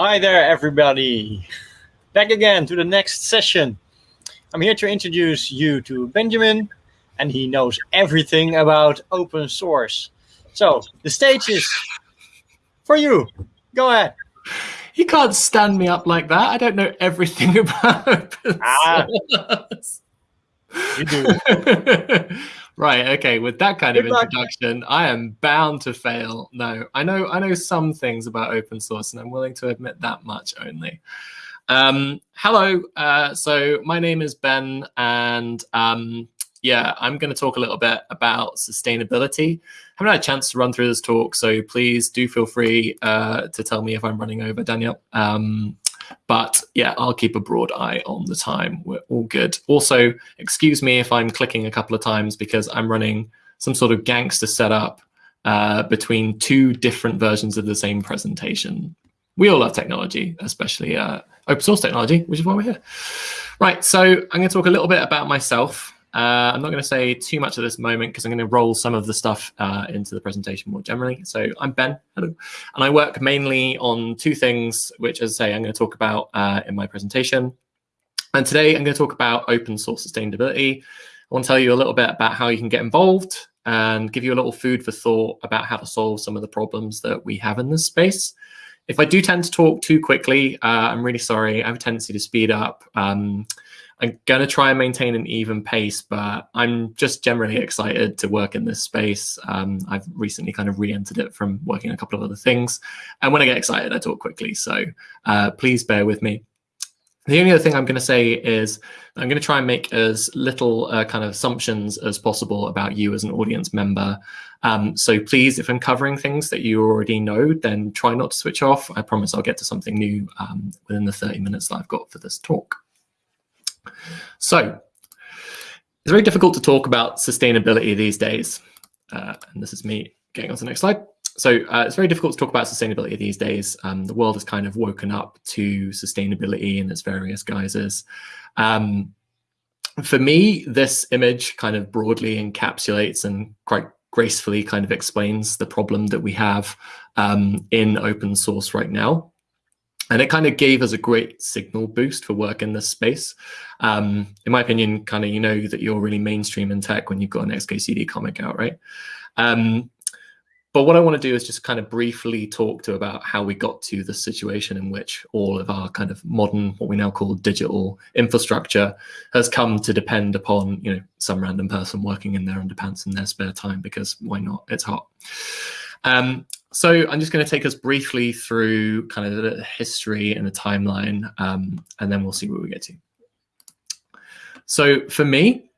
Hi there, everybody. Back again to the next session. I'm here to introduce you to Benjamin, and he knows everything about open source. So the stage is for you. Go ahead. You can't stand me up like that. I don't know everything about open ah, source. You do. right. Okay. With that kind Good of introduction, luck. I am bound to fail. No, I know. I know some things about open source, and I'm willing to admit that much only. Um, hello. Uh, so my name is Ben, and um, yeah, I'm going to talk a little bit about sustainability. I haven't had a chance to run through this talk, so please do feel free uh, to tell me if I'm running over, Daniel. Um, but yeah, I'll keep a broad eye on the time. We're all good. Also, excuse me if I'm clicking a couple of times because I'm running some sort of gangster setup uh, between two different versions of the same presentation. We all love technology, especially uh, open source technology, which is why we're here. Right, so I'm going to talk a little bit about myself. Uh, I'm not going to say too much at this moment because I'm going to roll some of the stuff uh, into the presentation more generally. So I'm Ben, hello, and I work mainly on two things, which, as I say, I'm going to talk about uh, in my presentation. And today I'm going to talk about open source sustainability. I want to tell you a little bit about how you can get involved and give you a little food for thought about how to solve some of the problems that we have in this space. If I do tend to talk too quickly, uh, I'm really sorry. I have a tendency to speed up. Um, I'm going to try and maintain an even pace, but I'm just generally excited to work in this space. Um, I've recently kind of re-entered it from working a couple of other things. And when I get excited, I talk quickly. So uh, please bear with me. The only other thing I'm going to say is I'm going to try and make as little uh, kind of assumptions as possible about you as an audience member. Um, so please, if I'm covering things that you already know, then try not to switch off. I promise I'll get to something new um, within the 30 minutes that I've got for this talk. So it's very difficult to talk about sustainability these days. Uh, and this is me getting on to the next slide. So uh, it's very difficult to talk about sustainability these days. Um, the world has kind of woken up to sustainability in its various guises. Um, for me, this image kind of broadly encapsulates and quite gracefully kind of explains the problem that we have um, in open source right now and it kind of gave us a great signal boost for work in this space. Um, in my opinion, kind of you know that you're really mainstream in tech when you've got an XKCD comic out, right? Um, but what I want to do is just kind of briefly talk to about how we got to the situation in which all of our kind of modern, what we now call digital infrastructure has come to depend upon, you know, some random person working in their underpants in their spare time because why not? It's hot. Um, so I'm just going to take us briefly through kind of the history and the timeline, um, and then we'll see where we get to. So for me,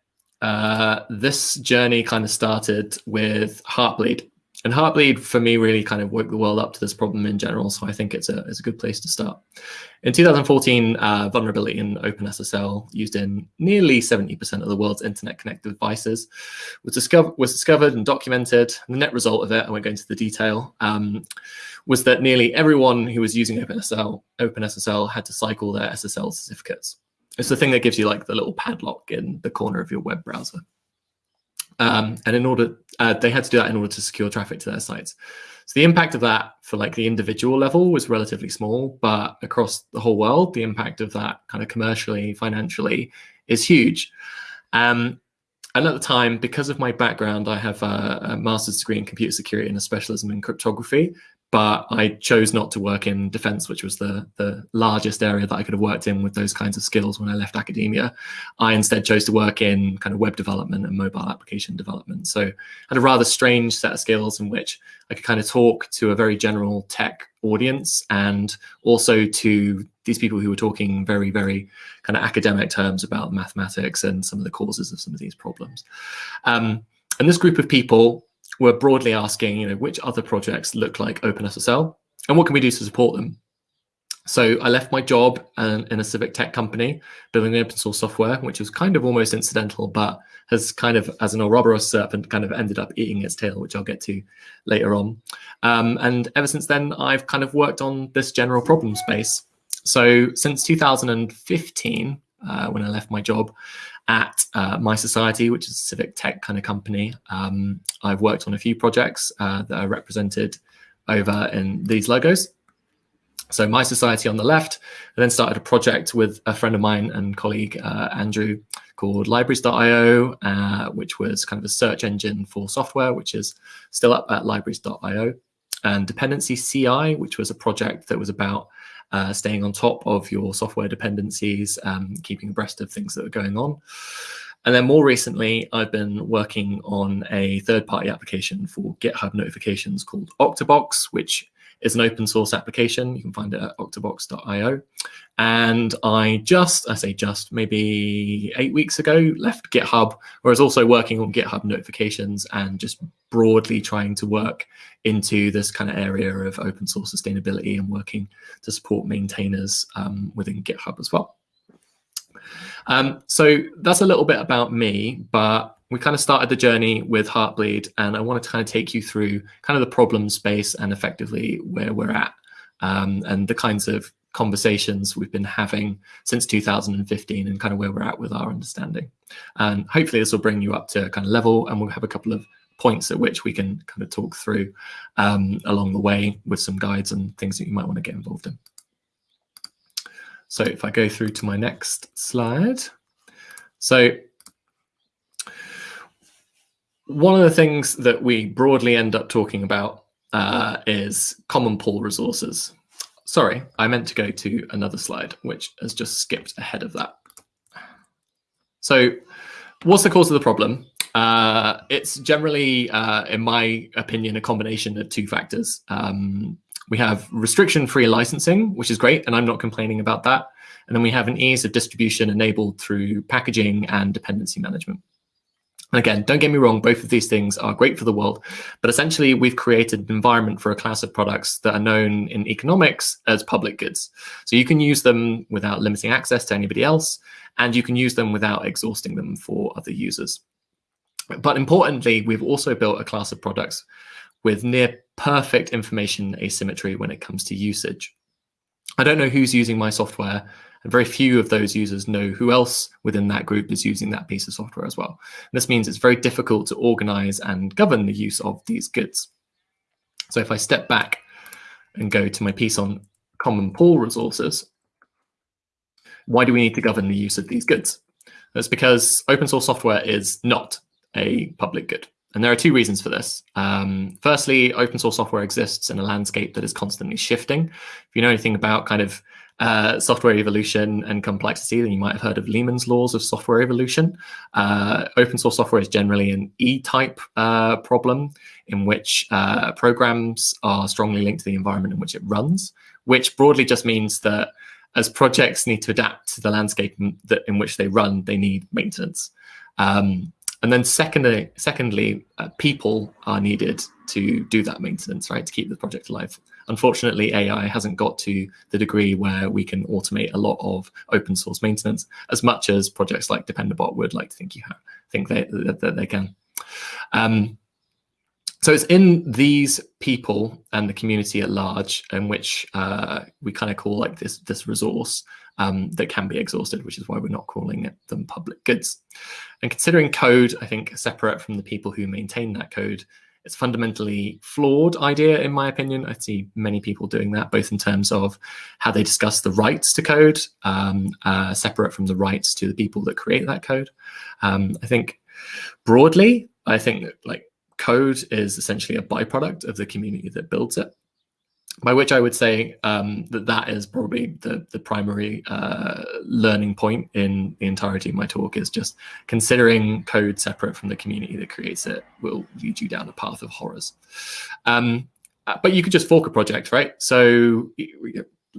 uh, this journey kind of started with Heartbleed. And Heartbleed, for me, really kind of woke the world up to this problem in general. So I think it's a, it's a good place to start. In 2014, uh, vulnerability in OpenSSL, used in nearly 70% of the world's internet-connected devices, was, discover was discovered and documented. And the net result of it, I won't go into the detail, um, was that nearly everyone who was using OpenSSL, OpenSSL had to cycle their SSL certificates. It's the thing that gives you like the little padlock in the corner of your web browser. Um, and in order, uh, they had to do that in order to secure traffic to their sites. So the impact of that for like the individual level was relatively small, but across the whole world, the impact of that kind of commercially, financially is huge. Um, and at the time, because of my background, I have a, a master's degree in computer security and a specialism in cryptography but I chose not to work in defense, which was the, the largest area that I could have worked in with those kinds of skills when I left academia. I instead chose to work in kind of web development and mobile application development. So I had a rather strange set of skills in which I could kind of talk to a very general tech audience and also to these people who were talking very, very kind of academic terms about mathematics and some of the causes of some of these problems. Um, and this group of people we're broadly asking, you know, which other projects look like OpenSSL and what can we do to support them? So I left my job and, in a civic tech company building open source software, which was kind of almost incidental, but has kind of, as an Ouroboros serpent, kind of ended up eating its tail, which I'll get to later on. Um, and ever since then, I've kind of worked on this general problem space. So since 2015, uh, when I left my job, at uh, mySociety, which is a civic tech kind of company. Um, I've worked on a few projects uh, that are represented over in these logos. So mySociety on the left, I then started a project with a friend of mine and colleague, uh, Andrew, called libraries.io, uh, which was kind of a search engine for software, which is still up at libraries.io. And Dependency CI, which was a project that was about uh, staying on top of your software dependencies, um, keeping abreast of things that are going on. And then more recently, I've been working on a third-party application for GitHub notifications called Octobox, which is an open source application. You can find it at octobox.io. And I just, I say just, maybe eight weeks ago, left GitHub, where I was also working on GitHub notifications and just broadly trying to work into this kind of area of open source sustainability and working to support maintainers um, within GitHub as well. Um, so that's a little bit about me, but we kind of started the journey with Heartbleed, and I wanted to kind of take you through kind of the problem space and effectively where we're at, um, and the kinds of conversations we've been having since 2015 and kind of where we're at with our understanding. And hopefully this will bring you up to a kind of level, and we'll have a couple of points at which we can kind of talk through um, along the way with some guides and things that you might want to get involved in. So if I go through to my next slide. So one of the things that we broadly end up talking about uh, is common pool resources. Sorry, I meant to go to another slide, which has just skipped ahead of that. So what's the cause of the problem? Uh, it's generally, uh, in my opinion, a combination of two factors. Um, we have restriction-free licensing, which is great, and I'm not complaining about that. And then we have an ease of distribution enabled through packaging and dependency management. Again, don't get me wrong, both of these things are great for the world, but essentially we've created an environment for a class of products that are known in economics as public goods. So you can use them without limiting access to anybody else, and you can use them without exhausting them for other users. But importantly, we've also built a class of products with near perfect information asymmetry when it comes to usage. I don't know who's using my software and very few of those users know who else within that group is using that piece of software as well. And this means it's very difficult to organize and govern the use of these goods. So if I step back and go to my piece on common pool resources, why do we need to govern the use of these goods? That's because open source software is not a public good. And there are two reasons for this. Um, firstly, open source software exists in a landscape that is constantly shifting. If you know anything about kind of uh, software evolution and complexity, then you might have heard of Lehman's laws of software evolution. Uh, open source software is generally an E-type uh, problem in which uh, programs are strongly linked to the environment in which it runs, which broadly just means that as projects need to adapt to the landscape in, that, in which they run, they need maintenance. Um, and then secondly, secondly uh, people are needed to do that maintenance, right, to keep the project alive. Unfortunately, AI hasn't got to the degree where we can automate a lot of open source maintenance as much as projects like Dependabot would like to think you have, think they, that, that they can. Um, so it's in these people and the community at large in which uh, we kind of call like this this resource um, that can be exhausted, which is why we're not calling it them public goods. And considering code, I think separate from the people who maintain that code it's fundamentally flawed idea, in my opinion. I see many people doing that, both in terms of how they discuss the rights to code, um, uh, separate from the rights to the people that create that code. Um, I think broadly, I think that like code is essentially a byproduct of the community that builds it by which I would say um, that that is probably the, the primary uh, learning point in the entirety of my talk is just considering code separate from the community that creates it will lead you down a path of horrors. Um, uh, but you could just fork a project, right? So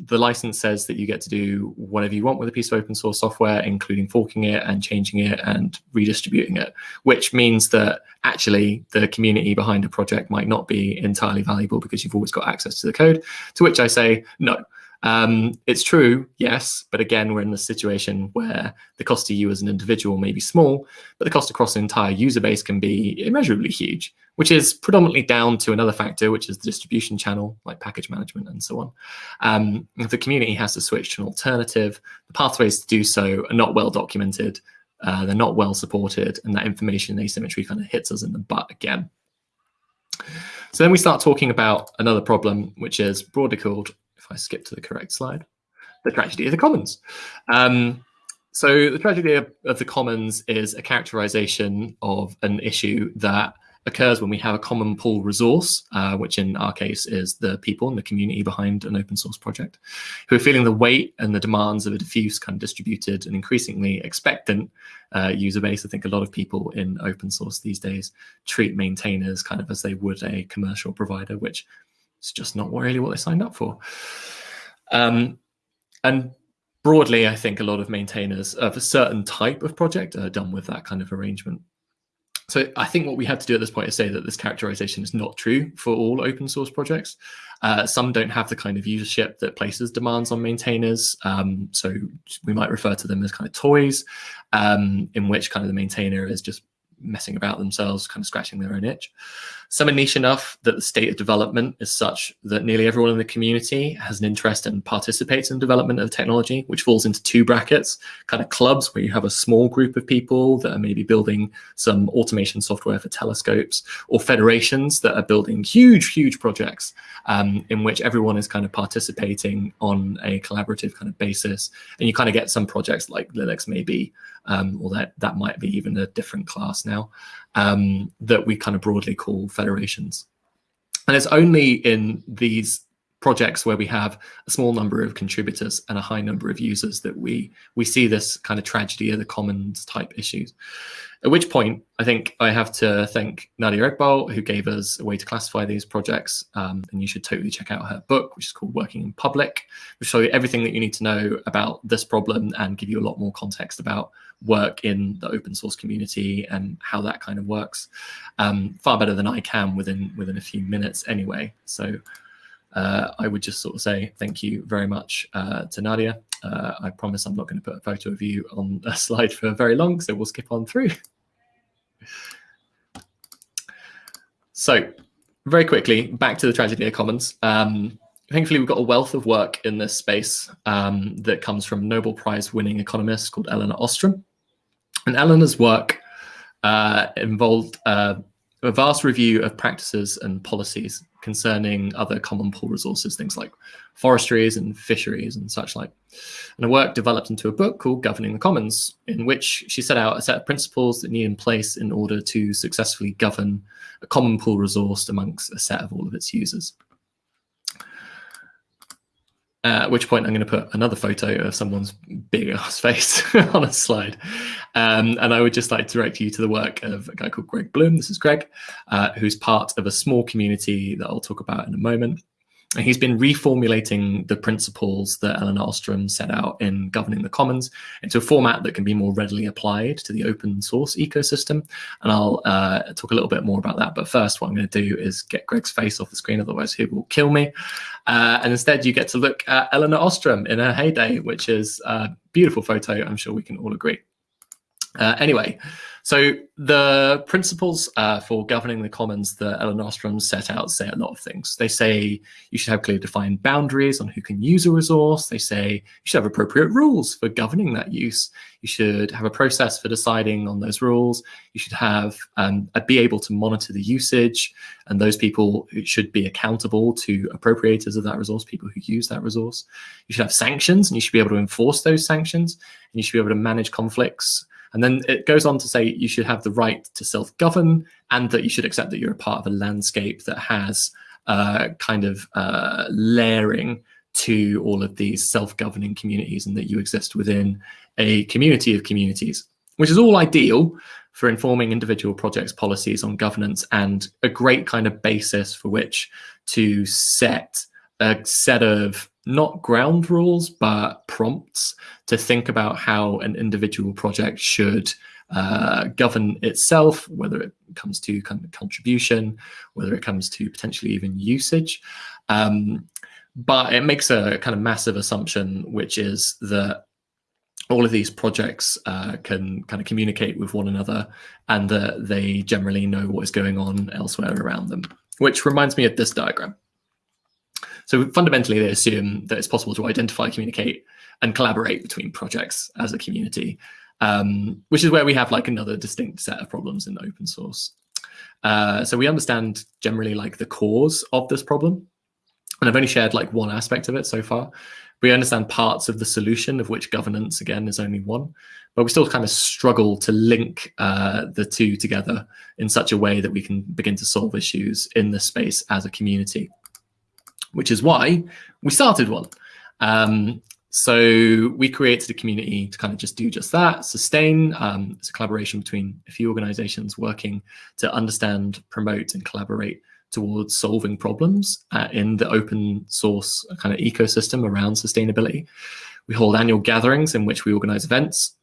the license says that you get to do whatever you want with a piece of open source software, including forking it and changing it and redistributing it, which means that actually the community behind a project might not be entirely valuable because you've always got access to the code. To which I say, no, um, it's true, yes, but again, we're in the situation where the cost to you as an individual may be small, but the cost across the entire user base can be immeasurably huge, which is predominantly down to another factor, which is the distribution channel, like package management and so on. Um, if the community has to switch to an alternative, the pathways to do so are not well documented, uh, they're not well supported, and that information asymmetry kind of hits us in the butt again. So then we start talking about another problem, which is broadly called if I skip to the correct slide, the tragedy of the commons. Um, so the tragedy of, of, the commons is a characterization of an issue that occurs when we have a common pool resource, uh, which in our case is the people and the community behind an open source project, who are feeling the weight and the demands of a diffuse, kind of distributed and increasingly expectant uh, user base. I think a lot of people in open source these days treat maintainers kind of as they would a commercial provider, which is just not really what they signed up for. Um, and broadly, I think a lot of maintainers of a certain type of project are done with that kind of arrangement. So I think what we have to do at this point is say that this characterization is not true for all open source projects. Uh, some don't have the kind of usership that places demands on maintainers. Um, so we might refer to them as kind of toys, um, in which kind of the maintainer is just messing about themselves, kind of scratching their own itch. Some are niche enough that the state of development is such that nearly everyone in the community has an interest and participates in development of technology, which falls into two brackets, kind of clubs where you have a small group of people that are maybe building some automation software for telescopes, or federations that are building huge, huge projects um, in which everyone is kind of participating on a collaborative kind of basis. And you kind of get some projects like Linux maybe, um, or that, that might be even a different class now, um, that we kind of broadly call federations. And it's only in these projects where we have a small number of contributors and a high number of users that we we see this kind of tragedy of the commons type issues. At which point, I think I have to thank Nadia Eghbal, who gave us a way to classify these projects. Um, and you should totally check out her book, which is called Working in Public, which show you everything that you need to know about this problem and give you a lot more context about work in the open source community and how that kind of works. Um, far better than I can within within a few minutes anyway. So uh, I would just sort of say thank you very much uh, to Nadia. Uh, I promise I'm not going to put a photo of you on a slide for very long, so we'll skip on through. So very quickly, back to the tragedy of commons. Um, thankfully, we've got a wealth of work in this space um, that comes from Nobel Prize winning economist called Elinor Ostrom. And Elinor's work uh, involved uh, a vast review of practices and policies concerning other common pool resources, things like forestries and fisheries and such like. And her work developed into a book called Governing the Commons, in which she set out a set of principles that need in place in order to successfully govern a common pool resource amongst a set of all of its users. Uh, at which point I'm going to put another photo of someone's big ass face on a slide. Um, and I would just like to direct you to the work of a guy called Greg Bloom. This is Greg, uh, who's part of a small community that I'll talk about in a moment. And he's been reformulating the principles that Elinor Ostrom set out in governing the commons into a format that can be more readily applied to the open source ecosystem. And I'll uh, talk a little bit more about that. But first, what I'm going to do is get Greg's face off the screen, otherwise he will kill me. Uh, and instead, you get to look at Elinor Ostrom in her heyday, which is a beautiful photo. I'm sure we can all agree. Uh, anyway, so the principles uh, for governing the commons that Elinor Ostrom set out say a lot of things. They say you should have clearly defined boundaries on who can use a resource. They say you should have appropriate rules for governing that use. You should have a process for deciding on those rules. You should have um, be able to monitor the usage, and those people should be accountable to appropriators of that resource, people who use that resource. You should have sanctions, and you should be able to enforce those sanctions, and you should be able to manage conflicts and then it goes on to say you should have the right to self govern and that you should accept that you're a part of a landscape that has uh, kind of uh, layering to all of these self governing communities and that you exist within a community of communities, which is all ideal for informing individual projects' policies on governance and a great kind of basis for which to set a set of not ground rules, but prompts to think about how an individual project should uh, govern itself, whether it comes to kind of contribution, whether it comes to potentially even usage. Um, but it makes a kind of massive assumption, which is that all of these projects uh, can kind of communicate with one another and that they generally know what is going on elsewhere around them, which reminds me of this diagram. So fundamentally, they assume that it's possible to identify, communicate, and collaborate between projects as a community, um, which is where we have like another distinct set of problems in open source. Uh, so we understand generally like the cause of this problem. and I've only shared like one aspect of it so far. We understand parts of the solution, of which governance again is only one, but we still kind of struggle to link uh, the two together in such a way that we can begin to solve issues in the space as a community, which is why we started one. Um, so we created a community to kind of just do just that, sustain. Um, it's a collaboration between a few organizations working to understand, promote, and collaborate towards solving problems uh, in the open source kind of ecosystem around sustainability. We hold annual gatherings in which we organize events,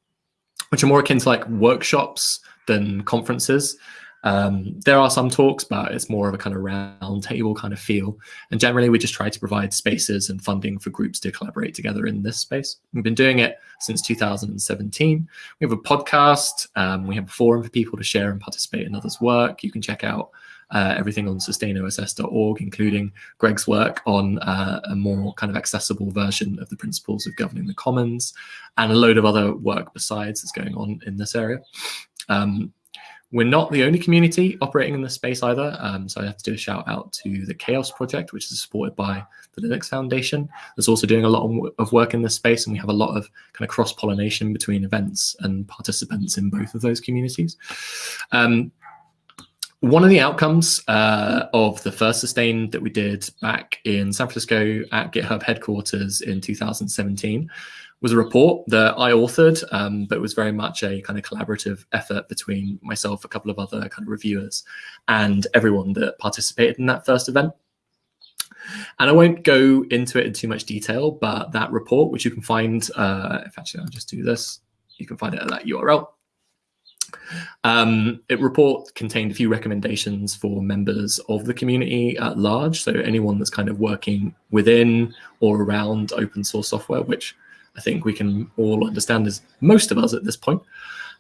which are more akin to like workshops than conferences. Um, there are some talks, but it's more of a kind of round table kind of feel. And generally, we just try to provide spaces and funding for groups to collaborate together in this space. We've been doing it since 2017. We have a podcast. Um, we have a forum for people to share and participate in others' work. You can check out uh, everything on sustainoss.org, including Greg's work on uh, a more kind of accessible version of the principles of governing the commons, and a load of other work besides that's going on in this area. Um, we're not the only community operating in this space either. Um, so I have to do a shout out to the CHAOSS project, which is supported by the Linux Foundation. That's also doing a lot of work in this space, and we have a lot of kind of cross pollination between events and participants in both of those communities. Um, one of the outcomes uh, of the first sustain that we did back in San Francisco at GitHub headquarters in 2017 was a report that I authored, um, but it was very much a kind of collaborative effort between myself, a couple of other kind of reviewers, and everyone that participated in that first event. And I won't go into it in too much detail, but that report, which you can find, uh, if actually I'll just do this, you can find it at that URL. Um, it report contained a few recommendations for members of the community at large. So anyone that's kind of working within or around open source software, which I think we can all understand as most of us at this point.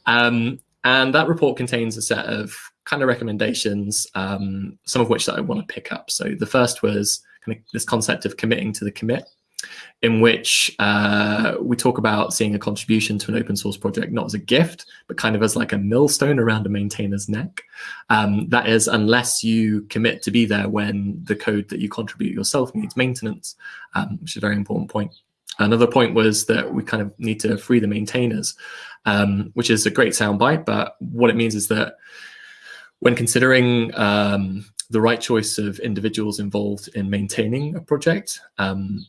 Um, and that report contains a set of kind of recommendations, um, some of which that I want to pick up. So the first was kind of this concept of committing to the commit in which uh, we talk about seeing a contribution to an open source project not as a gift, but kind of as like a millstone around a maintainer's neck. Um, that is, unless you commit to be there when the code that you contribute yourself needs maintenance, um, which is a very important point. Another point was that we kind of need to free the maintainers, um, which is a great soundbite. But what it means is that when considering um, the right choice of individuals involved in maintaining a project, um,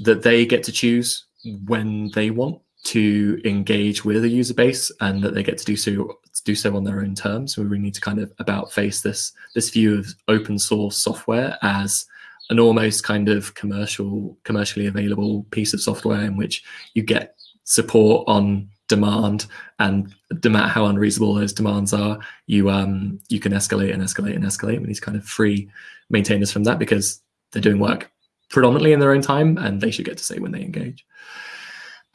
that they get to choose when they want to engage with a user base and that they get to do so do so on their own terms. So we really need to kind of about face this this view of open source software as an almost kind of commercial commercially available piece of software in which you get support on demand and no matter how unreasonable those demands are you um you can escalate and escalate and escalate we these kind of free maintainers from that because they're doing work predominantly in their own time, and they should get to say when they engage.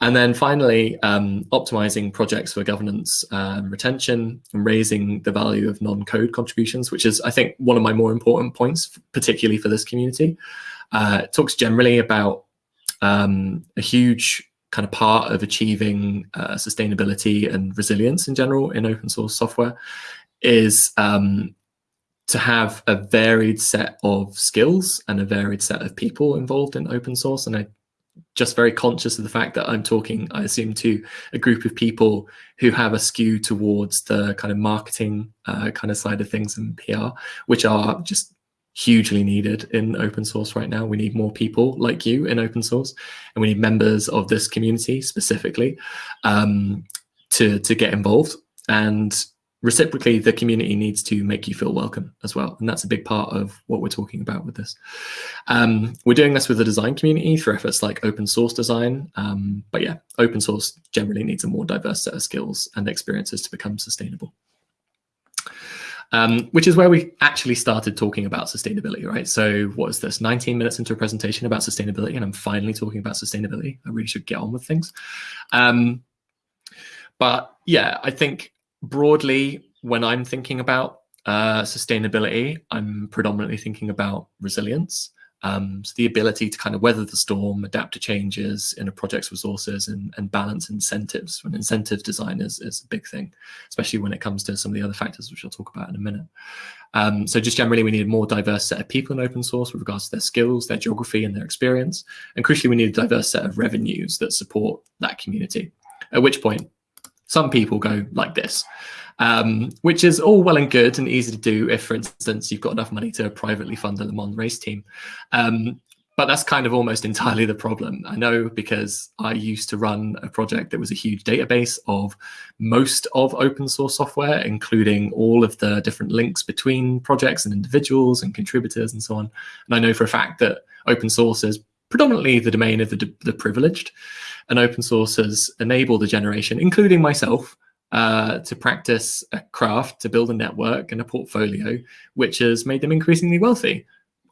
And then finally, um, optimizing projects for governance um, retention and raising the value of non-code contributions, which is, I think, one of my more important points, particularly for this community. Uh, it talks generally about um, a huge kind of part of achieving uh, sustainability and resilience in general in open source software is um, to have a varied set of skills and a varied set of people involved in open source. And I just very conscious of the fact that I'm talking, I assume, to a group of people who have a skew towards the kind of marketing uh, kind of side of things and PR, which are just hugely needed in open source right now. We need more people like you in open source, and we need members of this community specifically um, to to get involved. And reciprocally, the community needs to make you feel welcome as well. And that's a big part of what we're talking about with this. Um, we're doing this with the design community through efforts like open source design. Um, but yeah, open source generally needs a more diverse set of skills and experiences to become sustainable. Um, which is where we actually started talking about sustainability, right? So what is this, 19 minutes into a presentation about sustainability, and I'm finally talking about sustainability. I really should get on with things. Um, but yeah, I think broadly, when I'm thinking about uh, sustainability, I'm predominantly thinking about resilience. Um, so the ability to kind of weather the storm, adapt to changes in a project's resources and, and balance incentives. And incentive design is, is a big thing, especially when it comes to some of the other factors, which I'll talk about in a minute. Um, so just generally, we need a more diverse set of people in open source with regards to their skills, their geography, and their experience. And crucially, we need a diverse set of revenues that support that community. At which point, some people go like this um, which is all well and good and easy to do if, for instance, you've got enough money to privately fund a Le Mans race team. Um, but that's kind of almost entirely the problem. I know because I used to run a project that was a huge database of most of open source software, including all of the different links between projects and individuals and contributors and so on. And I know for a fact that open source is predominantly the domain of the, the privileged, and open source has enabled a generation, including myself, uh, to practice a craft, to build a network and a portfolio, which has made them increasingly wealthy.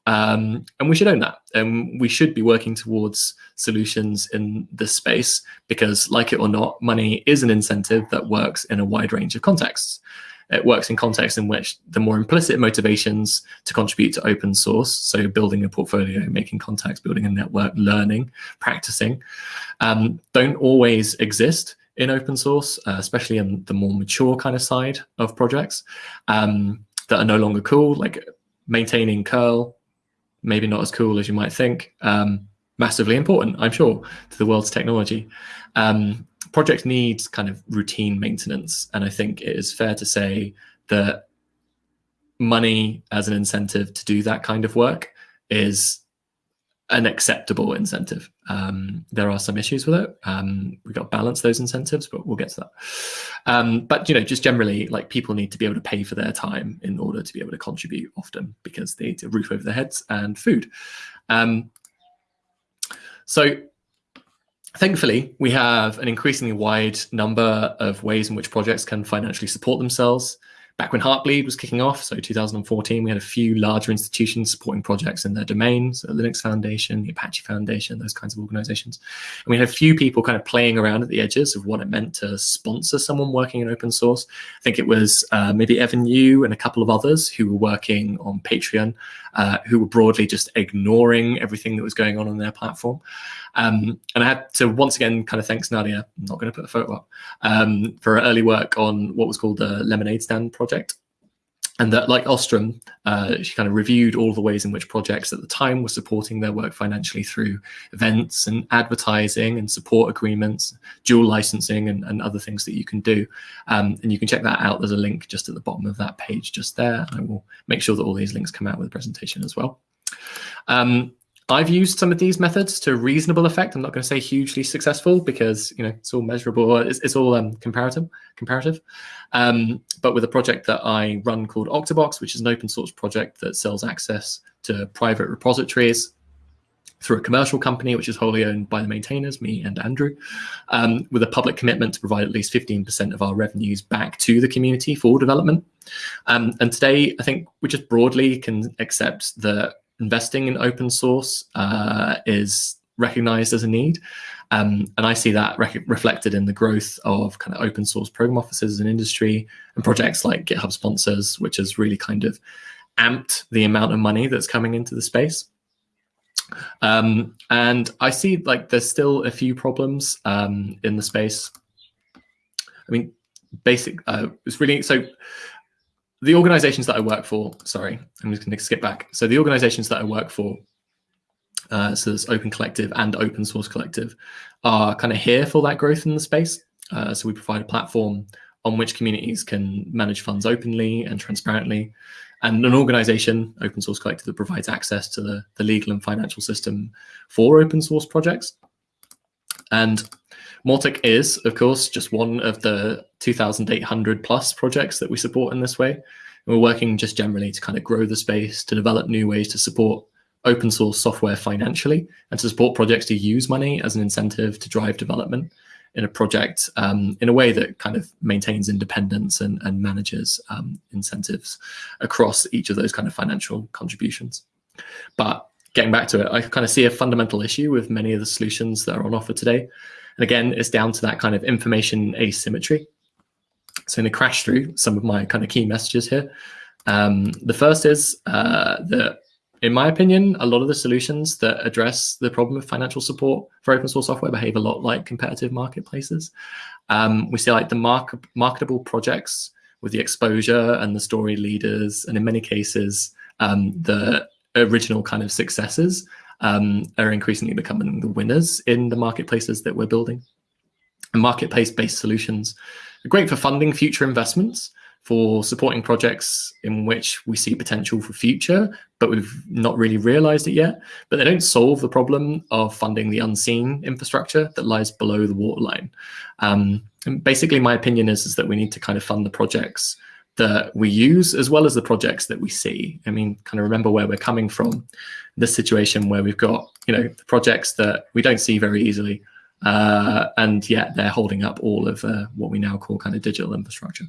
Um, and we should own that. And we should be working towards solutions in this space because, like it or not, money is an incentive that works in a wide range of contexts. It works in contexts in which the more implicit motivations to contribute to open source, so building a portfolio, making contacts, building a network, learning, practicing, um, don't always exist in open source, uh, especially in the more mature kind of side of projects um, that are no longer cool, like maintaining curl, maybe not as cool as you might think. Um, massively important, I'm sure, to the world's technology. Um, projects need kind of routine maintenance, and I think it is fair to say that money as an incentive to do that kind of work is an acceptable incentive. Um, there are some issues with it. Um, we've got to balance those incentives, but we'll get to that. Um, but you know, just generally, like people need to be able to pay for their time in order to be able to contribute often because they need a roof over their heads and food. Um, so thankfully, we have an increasingly wide number of ways in which projects can financially support themselves back when Heartbleed was kicking off, so 2014, we had a few larger institutions supporting projects in their domains, the Linux Foundation, the Apache Foundation, those kinds of organizations. And we had a few people kind of playing around at the edges of what it meant to sponsor someone working in open source. I think it was uh, maybe Evan You and a couple of others who were working on Patreon, uh, who were broadly just ignoring everything that was going on on their platform. Um, and I had to once again kind of thanks Nadia, I'm not going to put a photo up, um, for her early work on what was called the Lemonade Stand project. And that, like Ostrom, uh, she kind of reviewed all the ways in which projects at the time were supporting their work financially through events and advertising and support agreements, dual licensing, and, and other things that you can do. Um, and you can check that out. There's a link just at the bottom of that page, just there. I will make sure that all these links come out with the presentation as well. Um, I've used some of these methods to reasonable effect. I'm not going to say hugely successful because you know it's all measurable. It's, it's all um, comparative. Comparative. Um, but with a project that I run called Octobox, which is an open source project that sells access to private repositories through a commercial company, which is wholly owned by the maintainers, me and Andrew, um, with a public commitment to provide at least 15% of our revenues back to the community for development. Um, and today, I think we just broadly can accept that investing in open source uh, is recognized as a need. Um, and I see that re reflected in the growth of kind of open source program offices in industry and projects like GitHub sponsors, which has really kind of amped the amount of money that's coming into the space. Um, and I see like there's still a few problems um, in the space. I mean, basic, uh, it's really, so the organizations that I work for, sorry, I'm just going to skip back. So the organizations that I work for, uh, so there's Open Collective and Open Source Collective, are kind of here for that growth in the space. Uh, so we provide a platform on which communities can manage funds openly and transparently, and an organization, Open Source Collective, that provides access to the, the legal and financial system for open source projects. And Mautic is, of course, just one of the 2,800 plus projects that we support in this way. And we're working just generally to kind of grow the space, to develop new ways to support open source software financially, and to support projects to use money as an incentive to drive development in a project um, in a way that kind of maintains independence and, and manages um, incentives across each of those kind of financial contributions. But getting back to it, I kind of see a fundamental issue with many of the solutions that are on offer today. And again, it's down to that kind of information asymmetry. So in the crash through some of my kind of key messages here. Um, the first is uh, that in my opinion, a lot of the solutions that address the problem of financial support for open source software behave a lot like competitive marketplaces. Um, we see like the mark marketable projects with the exposure and the story leaders, and in many cases, um, the original kind of successes um, are increasingly becoming the winners in the marketplaces that we're building. And marketplace-based solutions are great for funding future investments, for supporting projects in which we see potential for future, but we've not really realized it yet. But they don't solve the problem of funding the unseen infrastructure that lies below the waterline. Um, and basically, my opinion is, is that we need to kind of fund the projects that we use as well as the projects that we see. I mean, kind of remember where we're coming from. This situation where we've got, you know, the projects that we don't see very easily, uh, and yet they're holding up all of uh, what we now call kind of digital infrastructure.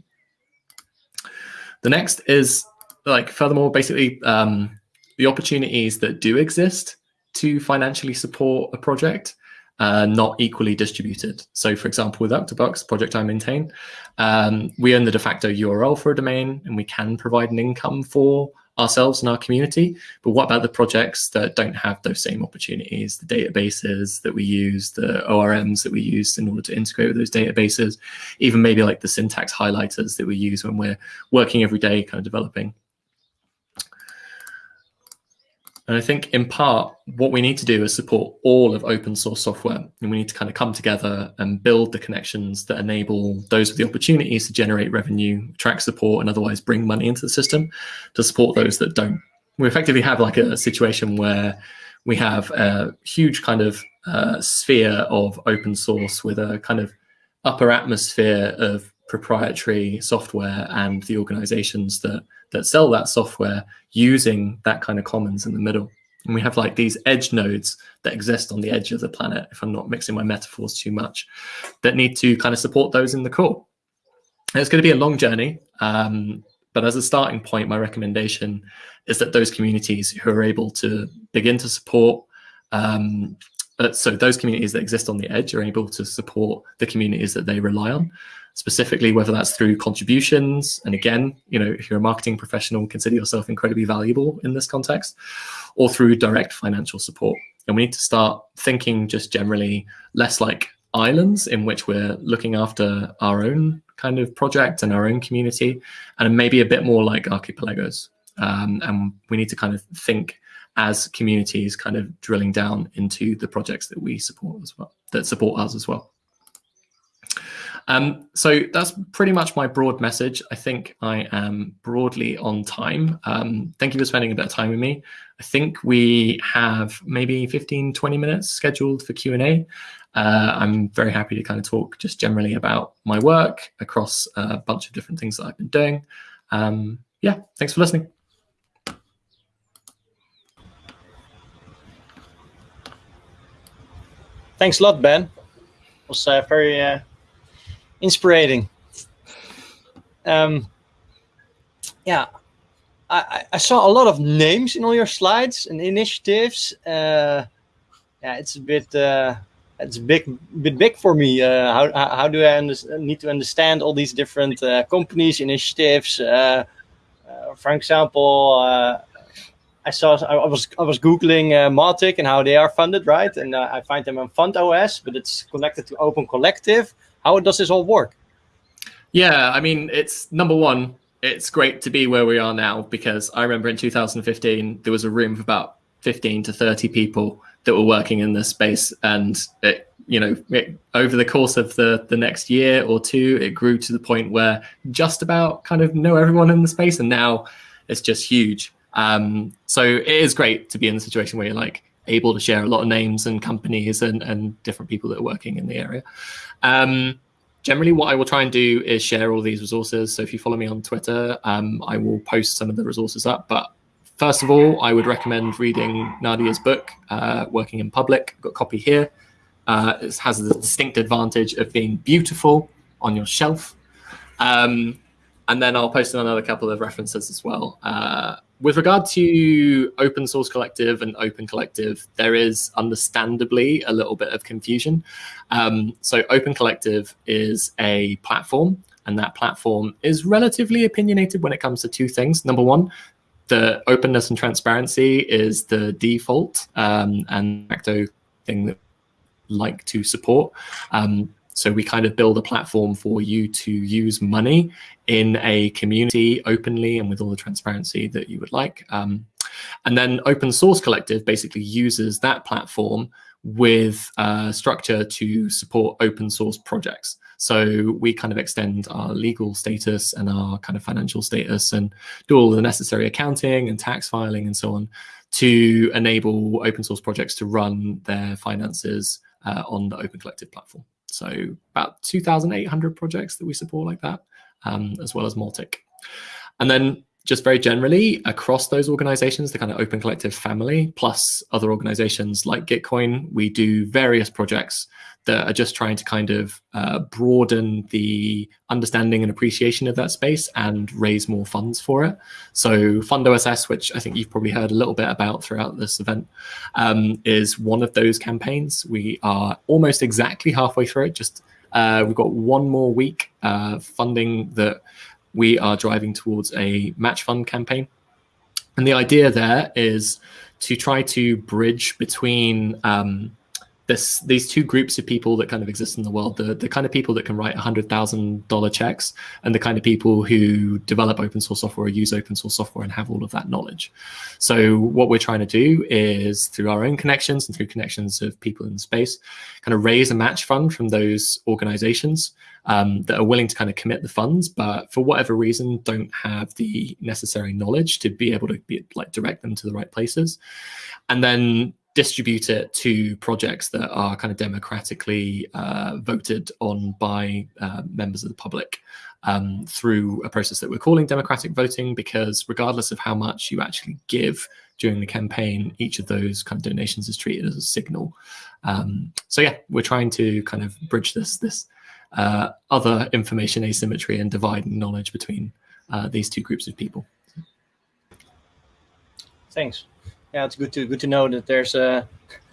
The next is like furthermore, basically um, the opportunities that do exist to financially support a project uh, not equally distributed. So for example, with Octobox, project I maintain, um, we own the de facto URL for a domain and we can provide an income for ourselves and our community. But what about the projects that don't have those same opportunities, the databases that we use, the ORMs that we use in order to integrate with those databases, even maybe like the syntax highlighters that we use when we're working every day kind of developing. And I think in part, what we need to do is support all of open source software. And we need to kind of come together and build the connections that enable those with the opportunities to generate revenue, attract support, and otherwise bring money into the system to support those that don't. We effectively have like a situation where we have a huge kind of uh, sphere of open source with a kind of upper atmosphere of proprietary software and the organizations that that sell that software using that kind of commons in the middle. And we have like these edge nodes that exist on the edge of the planet, if I'm not mixing my metaphors too much, that need to kind of support those in the core. And it's going to be a long journey. Um, but as a starting point, my recommendation is that those communities who are able to begin to support um, uh, so those communities that exist on the edge are able to support the communities that they rely on. Specifically whether that's through contributions and again you know if you're a marketing professional consider yourself incredibly valuable in this context or through direct financial support. And we need to start thinking just generally less like islands in which we're looking after our own kind of project and our own community and maybe a bit more like archipelagos. Um, and we need to kind of think as communities kind of drilling down into the projects that we support as well that support us as well um, so that's pretty much my broad message. I think I am broadly on time. Um, thank you for spending a bit of time with me. I think we have maybe 15, 20 minutes scheduled for Q&A. Uh, I'm very happy to kind of talk just generally about my work across a bunch of different things that I've been doing. Um, yeah, thanks for listening. Thanks a lot, Ben. It was uh, very uh, inspiring. Um, yeah, I, I saw a lot of names in all your slides and initiatives. Uh, yeah, it's a bit uh, it's big bit big for me. Uh, how how do I need to understand all these different uh, companies, initiatives? Uh, uh, for example, I saw I was I was googling uh, and how they are funded, right? And uh, I find them on FundOS, but it's connected to Open Collective. How does this all work? Yeah, I mean, it's number one, it's great to be where we are now because I remember in 2015 there was a room of about 15 to 30 people that were working in this space, and it, you know, it, over the course of the the next year or two, it grew to the point where just about kind of know everyone in the space, and now it's just huge. Um, so it is great to be in a situation where you're like able to share a lot of names and companies and, and different people that are working in the area. Um, generally, what I will try and do is share all these resources. So if you follow me on Twitter, um, I will post some of the resources up. But first of all, I would recommend reading Nadia's book, uh, Working in Public. I've got a copy here. Uh, it has the distinct advantage of being beautiful on your shelf. Um, and then I'll post another couple of references as well. Uh, with regard to open source collective and open collective, there is understandably a little bit of confusion. Um, so open collective is a platform and that platform is relatively opinionated when it comes to two things. Number one, the openness and transparency is the default um, and facto thing that like to support. Um, so we kind of build a platform for you to use money in a community openly and with all the transparency that you would like. Um, and then Open Source Collective basically uses that platform with a structure to support open source projects. So we kind of extend our legal status and our kind of financial status and do all the necessary accounting and tax filing and so on to enable open source projects to run their finances uh, on the Open Collective platform. So about 2,800 projects that we support like that, um, as well as Mautic. And then just very generally across those organizations, the kind of Open Collective family, plus other organizations like Gitcoin, we do various projects that are just trying to kind of uh, broaden the understanding and appreciation of that space and raise more funds for it. So FundOSS, which I think you've probably heard a little bit about throughout this event, um, is one of those campaigns. We are almost exactly halfway through it. Just uh, we've got one more week uh, funding that we are driving towards a match fund campaign. And the idea there is to try to bridge between um, this these two groups of people that kind of exist in the world the the kind of people that can write hundred thousand dollar checks and the kind of people who develop open source software or use open source software and have all of that knowledge. So what we're trying to do is through our own connections and through connections of people in the space kind of raise a match fund from those organizations um, that are willing to kind of commit the funds but for whatever reason don't have the necessary knowledge to be able to be like direct them to the right places. And then distribute it to projects that are kind of democratically uh, voted on by uh, members of the public um, through a process that we're calling democratic voting because regardless of how much you actually give during the campaign each of those kind of donations is treated as a signal. Um, so yeah we're trying to kind of bridge this this uh, other information asymmetry and divide knowledge between uh, these two groups of people. Thanks yeah, it's good to good to know that there's a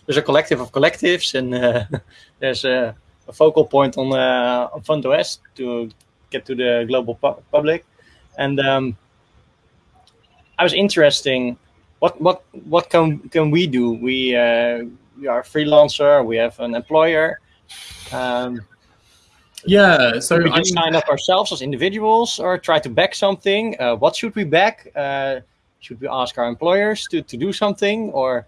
there's a collective of collectives and uh, there's a, a, focal point on uh, on FundOSS to get to the global pu public. And um, I was interesting. What what what can can we do? We uh, we are a freelancer. We have an employer. Um, yeah, so we just sign up ourselves as individuals or try to back something. Uh, what should we back? Uh, should we ask our employers to, to do something or?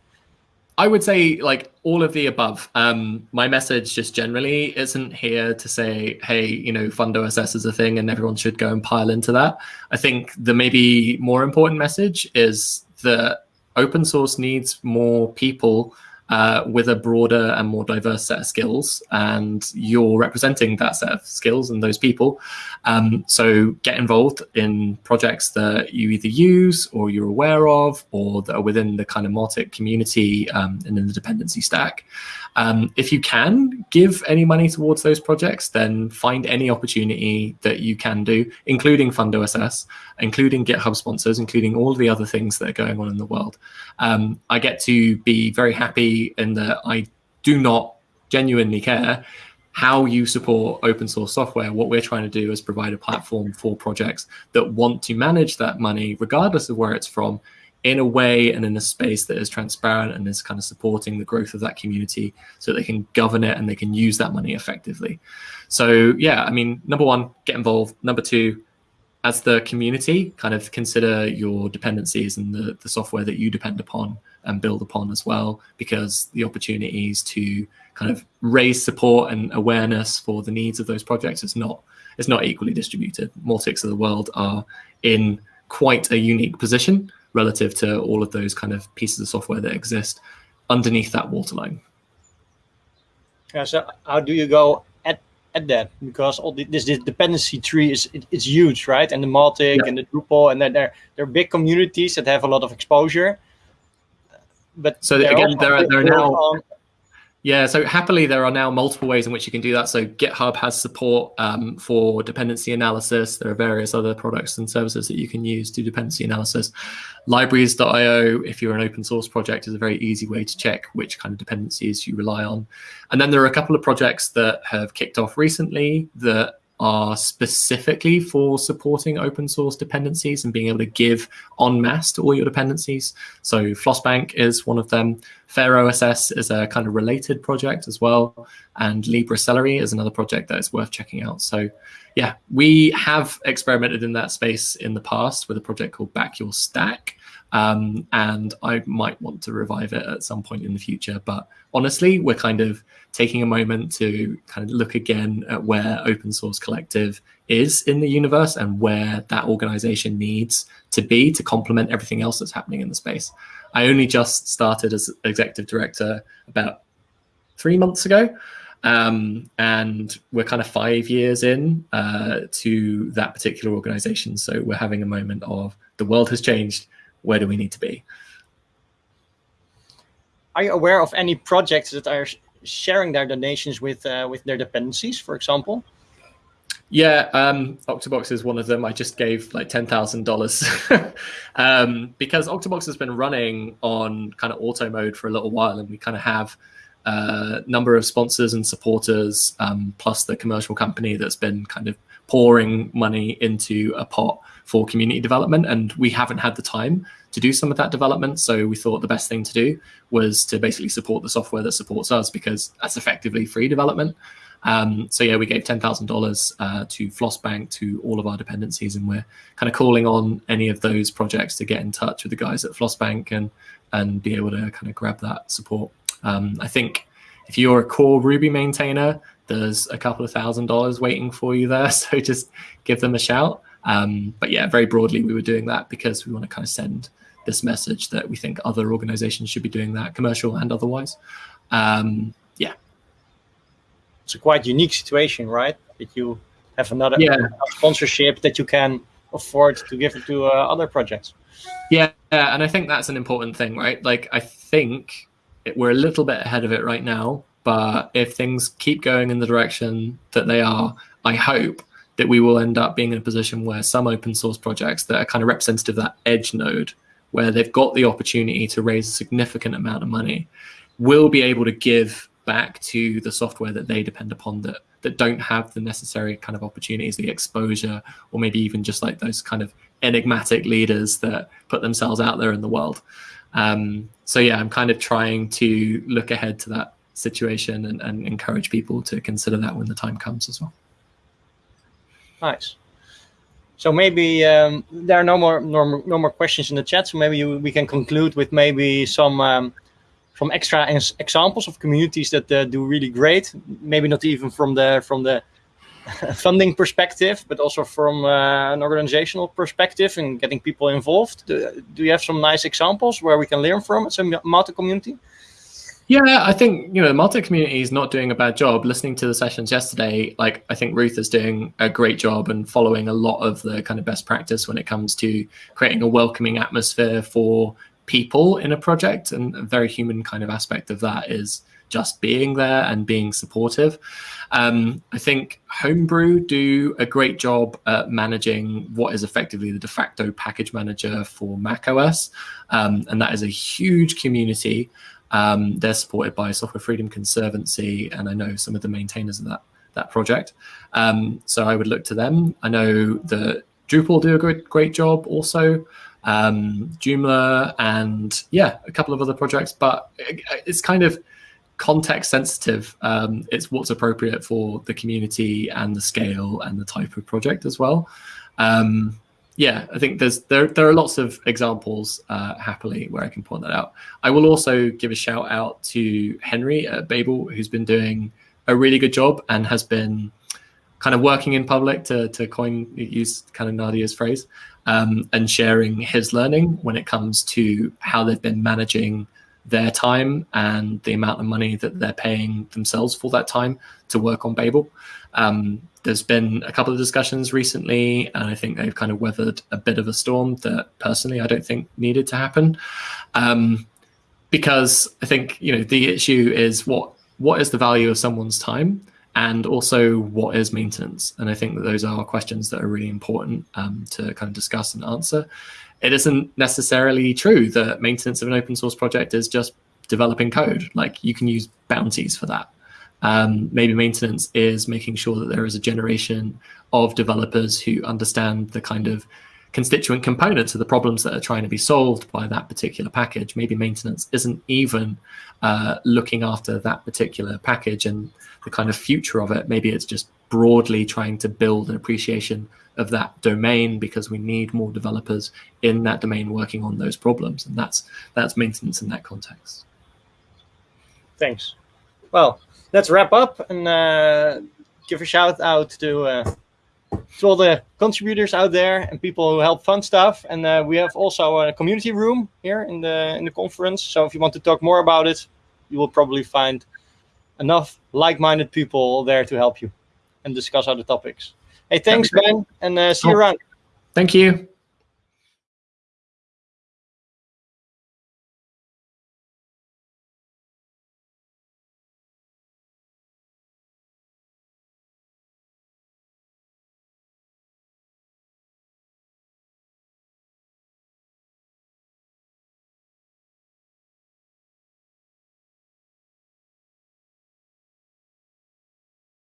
I would say like all of the above. Um, my message just generally isn't here to say, hey, you know, FundOSS is a thing and everyone should go and pile into that. I think the maybe more important message is that open source needs more people uh, with a broader and more diverse set of skills, and you're representing that set of skills and those people. Um, so get involved in projects that you either use or you're aware of, or that are within the kind of Mautic community um, and in the dependency stack. Um, if you can give any money towards those projects, then find any opportunity that you can do, including FundOSS, including GitHub sponsors, including all the other things that are going on in the world. Um, I get to be very happy in that I do not genuinely care how you support open source software. What we're trying to do is provide a platform for projects that want to manage that money, regardless of where it's from, in a way and in a space that is transparent and is kind of supporting the growth of that community so they can govern it and they can use that money effectively. So yeah, I mean, number one, get involved. Number two, as the community, kind of consider your dependencies and the, the software that you depend upon and build upon as well, because the opportunities to kind of raise support and awareness for the needs of those projects is not is not equally distributed. Mautics of the world are in quite a unique position relative to all of those kind of pieces of software that exist underneath that waterline. Yeah, so how do you go at, at that? Because all the, this, this dependency tree is it, it's huge, right? And the Mautic yeah. and the Drupal, and then there there are big communities that have a lot of exposure. But so again, there are there are now yeah, so happily there are now multiple ways in which you can do that. So GitHub has support um, for dependency analysis. There are various other products and services that you can use to dependency analysis. Libraries.io, if you're an open source project, is a very easy way to check which kind of dependencies you rely on. And then there are a couple of projects that have kicked off recently that are specifically for supporting open source dependencies and being able to give en masse to all your dependencies. So Flossbank is one of them. FairOSS is a kind of related project as well. And LibreCelery is another project that is worth checking out. So yeah, we have experimented in that space in the past with a project called Back Your Stack. Um, and I might want to revive it at some point in the future. But honestly, we're kind of taking a moment to kind of look again at where Open Source Collective is in the universe and where that organization needs to be to complement everything else that's happening in the space. I only just started as executive director about three months ago. Um, and we're kind of five years in uh, to that particular organization. So we're having a moment of the world has changed where do we need to be? Are you aware of any projects that are sharing their donations with uh, with their dependencies, for example? Yeah, um, Octobox is one of them. I just gave like ten thousand um, dollars because Octobox has been running on kind of auto mode for a little while, and we kind of have a number of sponsors and supporters, um, plus the commercial company that's been kind of pouring money into a pot for community development. And we haven't had the time to do some of that development. So we thought the best thing to do was to basically support the software that supports us because that's effectively free development. Um, so yeah, we gave ten thousand uh, dollars to Flossbank to all of our dependencies, and we're kind of calling on any of those projects to get in touch with the guys at Flossbank and and be able to kind of grab that support. Um, I think if you're a core Ruby maintainer, there's a couple of thousand dollars waiting for you there. So just give them a shout. Um, but yeah, very broadly, we were doing that because we want to kind of send this message that we think other organizations should be doing that, commercial and otherwise. Um, yeah. It's a quite unique situation, right? That you have another yeah. sponsorship that you can afford to give to uh, other projects. Yeah, and I think that's an important thing, right? Like, I think we're a little bit ahead of it right now, but if things keep going in the direction that they are, I hope that we will end up being in a position where some open source projects that are kind of representative of that edge node, where they've got the opportunity to raise a significant amount of money, will be able to give back to the software that they depend upon that that don't have the necessary kind of opportunities, the exposure, or maybe even just like those kind of enigmatic leaders that put themselves out there in the world. Um, so yeah, I'm kind of trying to look ahead to that situation and, and encourage people to consider that when the time comes as well. Nice. So maybe um, there are no more, no no more questions in the chat. So maybe you, we can conclude with maybe some um, some extra examples of communities that uh, do really great. Maybe not even from the from the funding perspective, but also from uh, an organizational perspective and getting people involved. Do, do, you have some nice examples where we can learn from some Mautic community? Yeah, I think you know the Mautic community is not doing a bad job. Listening to the sessions yesterday, like I think Ruth is doing a great job and following a lot of the kind of best practice when it comes to creating a welcoming atmosphere for people in a project. And a very human kind of aspect of that is just being there and being supportive. Um, I think Homebrew do a great job at managing what is effectively the de facto package manager for macOS, um, and that is a huge community. Um, they're supported by Software Freedom Conservancy, and I know some of the maintainers of that that project. Um, so I would look to them. I know that Drupal do a great great job also. Um, Joomla and yeah, a couple of other projects, but it's kind of context sensitive. Um, it's what's appropriate for the community and the scale and the type of project as well. Um, yeah, I think there's there there are lots of examples uh, happily where I can point that out. I will also give a shout out to Henry at Babel, who's been doing a really good job and has been kind of working in public to to coin use kind of Nadia's phrase um, and sharing his learning when it comes to how they've been managing their time and the amount of money that they're paying themselves for that time to work on Babel. Um, there's been a couple of discussions recently, and I think they've kind of weathered a bit of a storm that personally I don't think needed to happen. Um, because I think you know the issue is what what is the value of someone's time, and also what is maintenance. And I think that those are questions that are really important um, to kind of discuss and answer. It isn't necessarily true that maintenance of an open source project is just developing code. Like you can use bounties for that. Um, maybe maintenance is making sure that there is a generation of developers who understand the kind of constituent components of the problems that are trying to be solved by that particular package. Maybe maintenance isn't even uh, looking after that particular package and the kind of future of it. Maybe it's just broadly trying to build an appreciation of that domain because we need more developers in that domain working on those problems. And that's that's maintenance in that context. Thanks. Well, let's wrap up and uh, give a shout out to uh, to all the contributors out there and people who help fund stuff. And uh, we have also a community room here in the in the conference. So if you want to talk more about it, you will probably find enough like-minded people there to help you and discuss other topics. Hey, thanks, Ben, and uh, see you around. Thank you.